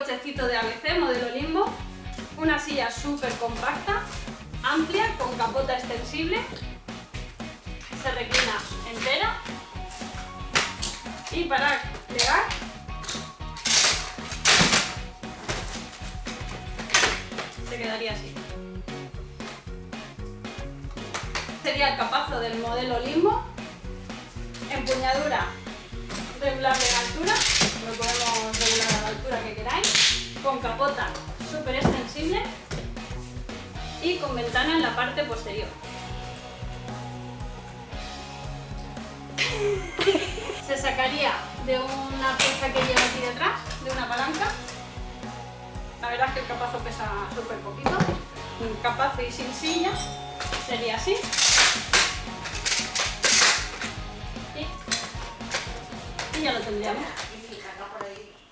cochecito de ABC, modelo Limbo, una silla súper compacta, amplia, con capota extensible, se reclina entera. Y para plegar se quedaría así. Sería el capazo del modelo Limbo, empuñadura con capota súper extensible y con ventana en la parte posterior. Se sacaría de una pieza que lleva aquí detrás, de una palanca. La verdad es que el capazo pesa súper poquito. Un capazo y sin silla sería así. Y, y ya lo tendríamos.